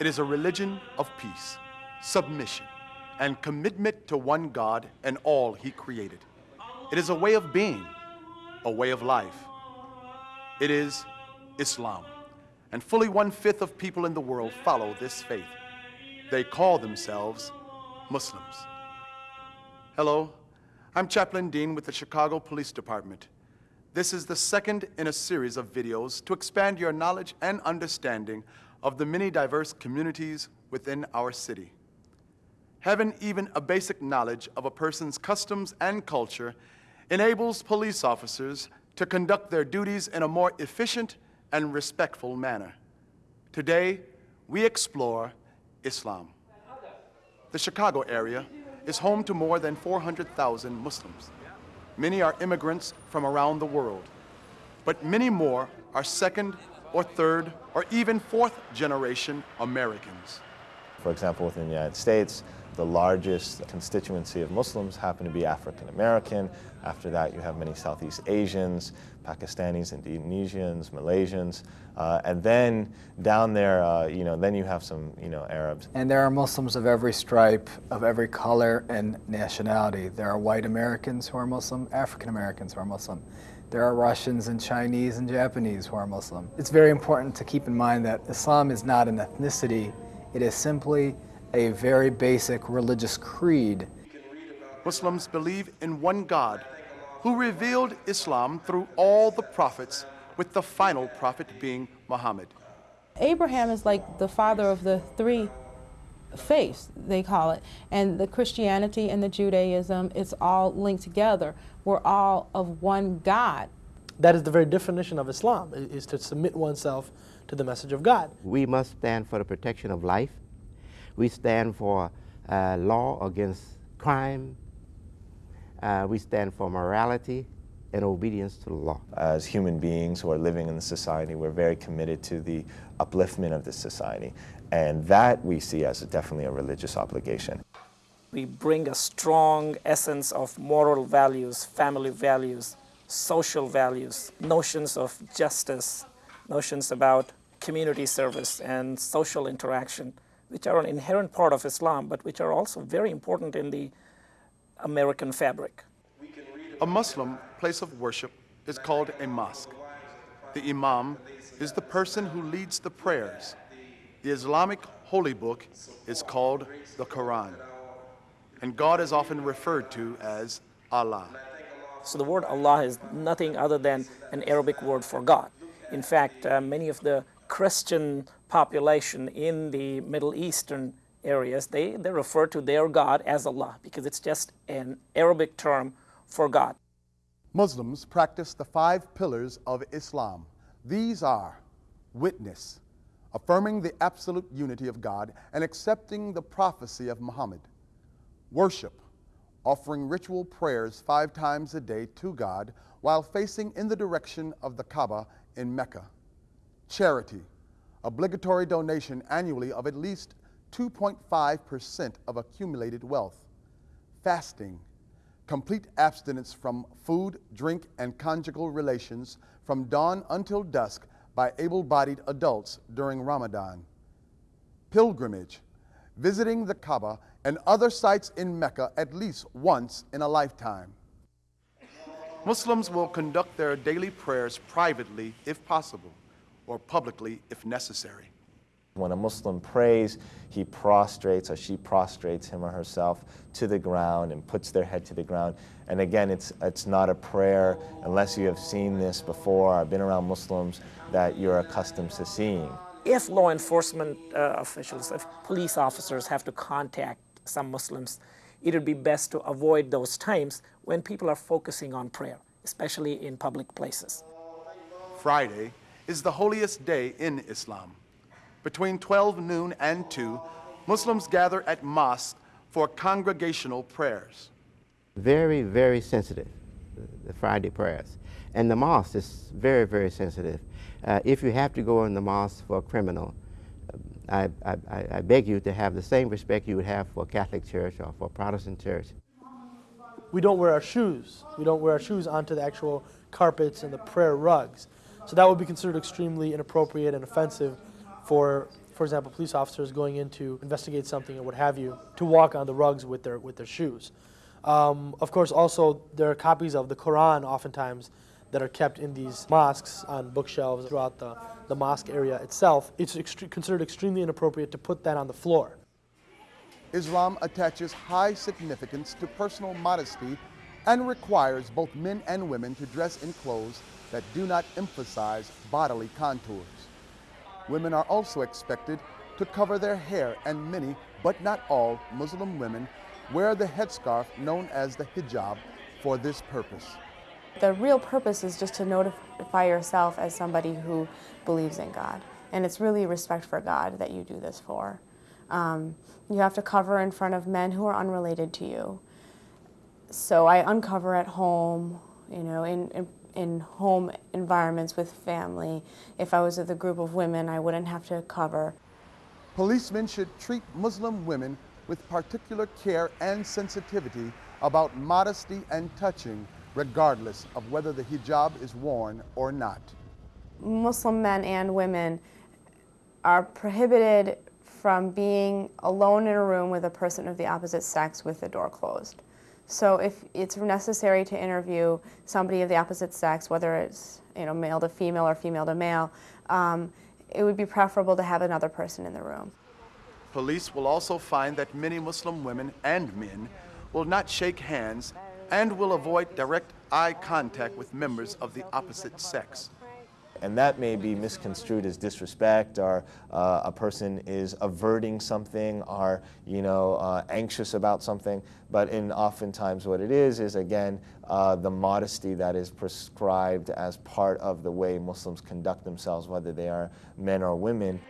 It is a religion of peace, submission, and commitment to one God and all He created. It is a way of being, a way of life. It is Islam, and fully one-fifth of people in the world follow this faith. They call themselves Muslims. Hello, I'm Chaplain Dean with the Chicago Police Department. This is the second in a series of videos to expand your knowledge and understanding of the many diverse communities within our city. Having even a basic knowledge of a person's customs and culture enables police officers to conduct their duties in a more efficient and respectful manner. Today, we explore Islam. The Chicago area is home to more than 400,000 Muslims. Many are immigrants from around the world, but many more are second or third or even fourth generation Americans. For example, within the United States, the largest constituency of Muslims happen to be African American. After that, you have many Southeast Asians, Pakistanis, Indonesians, Malaysians, uh, and then down there, uh, you know, then you have some, you know, Arabs. And there are Muslims of every stripe, of every color and nationality. There are white Americans who are Muslim, African Americans who are Muslim. There are Russians and Chinese and Japanese who are Muslim. It's very important to keep in mind that Islam is not an ethnicity. It is simply a very basic religious creed. Muslims believe in one God who revealed Islam through all the prophets, with the final prophet being Muhammad. Abraham is like the father of the three faiths, they call it. And the Christianity and the Judaism, it's all linked together. We're all of one God. That is the very definition of Islam, is to submit oneself to the message of God. We must stand for the protection of life. We stand for uh, law against crime. Uh, we stand for morality and obedience to the law. As human beings who are living in the society, we're very committed to the upliftment of the society. And that we see as a, definitely a religious obligation. We bring a strong essence of moral values, family values, social values, notions of justice, notions about community service and social interaction, which are an inherent part of Islam, but which are also very important in the American fabric. A Muslim place of worship is called a mosque. The imam is the person who leads the prayers. The Islamic holy book is called the Quran. And God is often referred to as Allah. So the word Allah is nothing other than an Arabic word for God. In fact, uh, many of the Christian population in the Middle Eastern areas, they, they refer to their God as Allah because it's just an Arabic term for God. Muslims practice the five pillars of Islam. These are witness, affirming the absolute unity of God and accepting the prophecy of Muhammad, worship, offering ritual prayers five times a day to God while facing in the direction of the Kaaba in Mecca, charity, obligatory donation annually of at least 2.5% of accumulated wealth, fasting, complete abstinence from food, drink, and conjugal relations from dawn until dusk by able-bodied adults during Ramadan, pilgrimage, visiting the Kaaba and other sites in Mecca at least once in a lifetime. Muslims will conduct their daily prayers privately if possible or publicly if necessary. When a Muslim prays, he prostrates or she prostrates him or herself to the ground and puts their head to the ground. And again, it's, it's not a prayer unless you have seen this before or been around Muslims that you're accustomed to seeing. If law enforcement uh, officials, if police officers have to contact some Muslims, it would be best to avoid those times when people are focusing on prayer, especially in public places. Friday is the holiest day in Islam. Between 12 noon and 2, Muslims gather at mosques for congregational prayers. Very, very sensitive, the Friday prayers. And the mosque is very, very sensitive. Uh, if you have to go in the mosque for a criminal, I, I, I, beg you to have the same respect you would have for a Catholic church or for a Protestant church. We don't wear our shoes. We don't wear our shoes onto the actual carpets and the prayer rugs. So that would be considered extremely inappropriate and offensive for, for example, police officers going in to investigate something or what have you, to walk on the rugs with their, with their shoes. Um, of course, also, there are copies of the Quran oftentimes that are kept in these mosques on bookshelves throughout the, the mosque area itself. It's considered extremely inappropriate to put that on the floor. Islam attaches high significance to personal modesty and requires both men and women to dress in clothes that do not emphasize bodily contours. Women are also expected to cover their hair and many, but not all, Muslim women wear the headscarf known as the hijab for this purpose. The real purpose is just to notify yourself as somebody who believes in God. And it's really respect for God that you do this for. Um, you have to cover in front of men who are unrelated to you. So I uncover at home, you know, in, in, in home environments with family. If I was with a group of women, I wouldn't have to cover. Policemen should treat Muslim women with particular care and sensitivity about modesty and touching, regardless of whether the hijab is worn or not. Muslim men and women are prohibited from being alone in a room with a person of the opposite sex with the door closed. So if it's necessary to interview somebody of the opposite sex, whether it's you know male to female or female to male, um, it would be preferable to have another person in the room. Police will also find that many Muslim women and men will not shake hands and will avoid direct eye contact with members of the opposite sex. And that may be misconstrued as disrespect, or uh, a person is averting something, or you know, uh, anxious about something. But in oftentimes, what it is is again uh, the modesty that is prescribed as part of the way Muslims conduct themselves, whether they are men or women.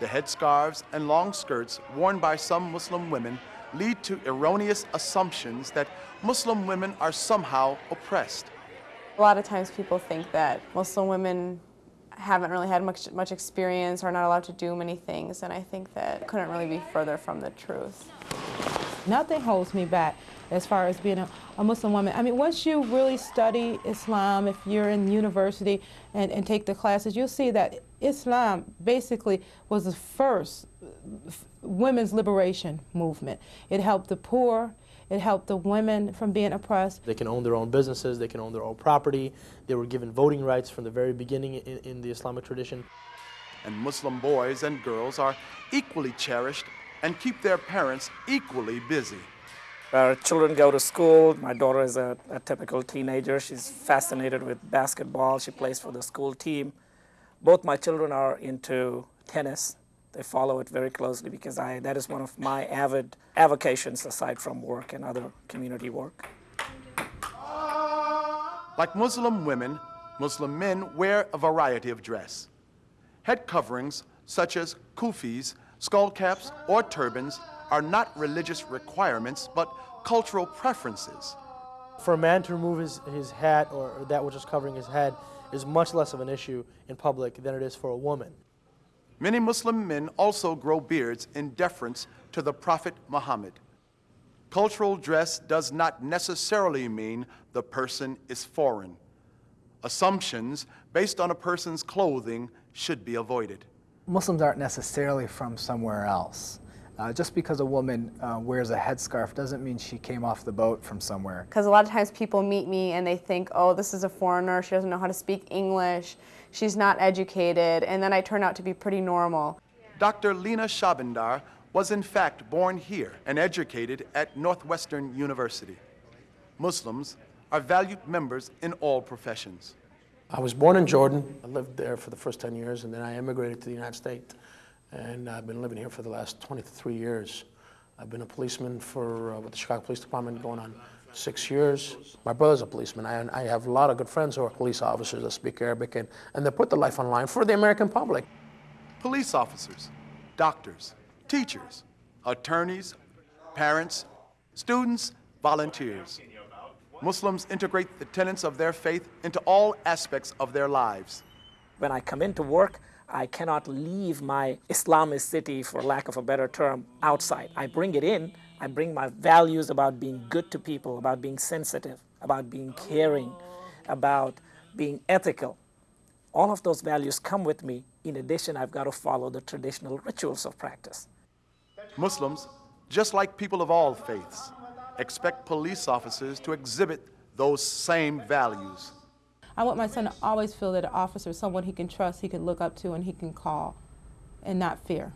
The headscarves and long skirts worn by some Muslim women lead to erroneous assumptions that Muslim women are somehow oppressed. A lot of times people think that Muslim women haven't really had much, much experience or not allowed to do many things, and I think that couldn't really be further from the truth. Nothing holds me back as far as being a, a, Muslim woman. I mean, once you really study Islam, if you're in university and, and take the classes, you'll see that Islam basically was the first uh, women's liberation movement. It helped the poor, it helped the women from being oppressed. They can own their own businesses, they can own their own property. They were given voting rights from the very beginning in, in the Islamic tradition. And Muslim boys and girls are equally cherished and keep their parents equally busy. Our children go to school. My daughter is a, a, typical teenager. She's fascinated with basketball. She plays for the school team. Both my children are into tennis. They follow it very closely because I, that is one of my avid avocations aside from work and other community work. Like Muslim women, Muslim men wear a variety of dress. Head coverings such as kufis, skull caps, or turbans are not religious requirements but cultural preferences. For a man to remove his, his hat or that which is covering his head is much less of an issue in public than it is for a woman. Many Muslim men also grow beards in deference to the Prophet Muhammad. Cultural dress does not necessarily mean the person is foreign. Assumptions based on a person's clothing should be avoided. Muslims aren't necessarily from somewhere else. Uh, just because a woman uh, wears a headscarf doesn't mean she came off the boat from somewhere. Because a lot of times people meet me and they think, oh, this is a foreigner, she doesn't know how to speak English, she's not educated, and then I turn out to be pretty normal. Dr. Lena Shabandar was in fact born here and educated at Northwestern University. Muslims are valued members in all professions. I was born in Jordan. I lived there for the first 10 years, and then I immigrated to the United States and I've been living here for the last 23 years. I've been a policeman for uh, with the Chicago Police Department going on six years. My brother's a policeman. I, I have a lot of good friends who are police officers that speak Arabic, and, and they put their life on line for the American public. Police officers, doctors, teachers, attorneys, parents, students, volunteers. Muslims integrate the tenets of their faith into all aspects of their lives. When I come into work, I cannot leave my Islamicity, for lack of a better term, outside. I bring it in. I bring my values about being good to people, about being sensitive, about being caring, about being ethical. all of those values come with me. In addition, I've got to follow the traditional rituals of practice. Muslims, just like people of all faiths, expect police officers to exhibit those same values. I want my son to always feel that an officer is someone he can trust, he can look up to, and he can call, and not fear.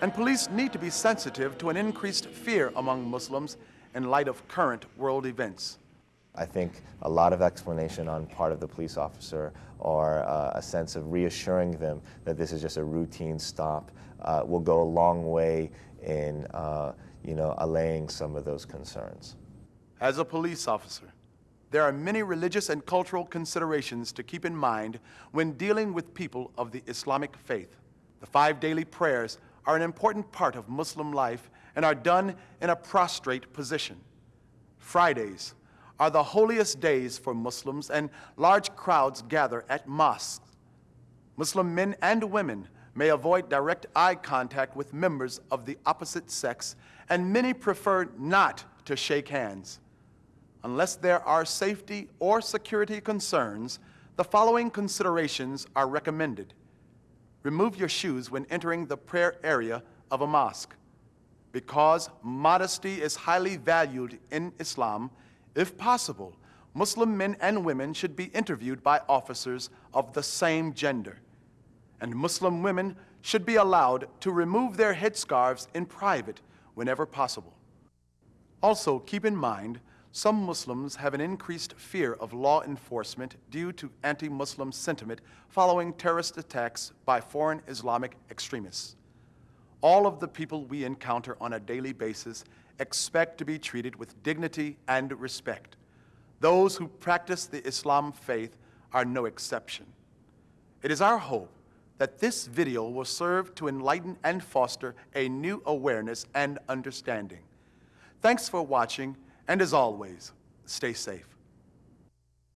And police need to be sensitive to an increased fear among Muslims in light of current world events. I think a lot of explanation on part of the police officer or uh, a sense of reassuring them that this is just a routine stop uh, will go a long way in uh, you know, allaying some of those concerns. As a police officer, there are many religious and cultural considerations to keep in mind when dealing with people of the Islamic faith. The five daily prayers are an important part of Muslim life and are done in a prostrate position. Fridays are the holiest days for Muslims, and large crowds gather at mosques. Muslim men and women may avoid direct eye contact with members of the opposite sex, and many prefer not to shake hands. Unless there are safety or security concerns, the following considerations are recommended. Remove your shoes when entering the prayer area of a mosque. Because modesty is highly valued in Islam, if possible, Muslim men and women should be interviewed by officers of the same gender. And Muslim women should be allowed to remove their headscarves in private whenever possible. Also, keep in mind, some Muslims have an increased fear of law enforcement due to anti-Muslim sentiment following terrorist attacks by foreign Islamic extremists. All of the people we encounter on a daily basis expect to be treated with dignity and respect. Those who practice the Islam faith are no exception. It is our hope that this video will serve to enlighten and foster a new awareness and understanding. Thanks for watching, and as always, stay safe.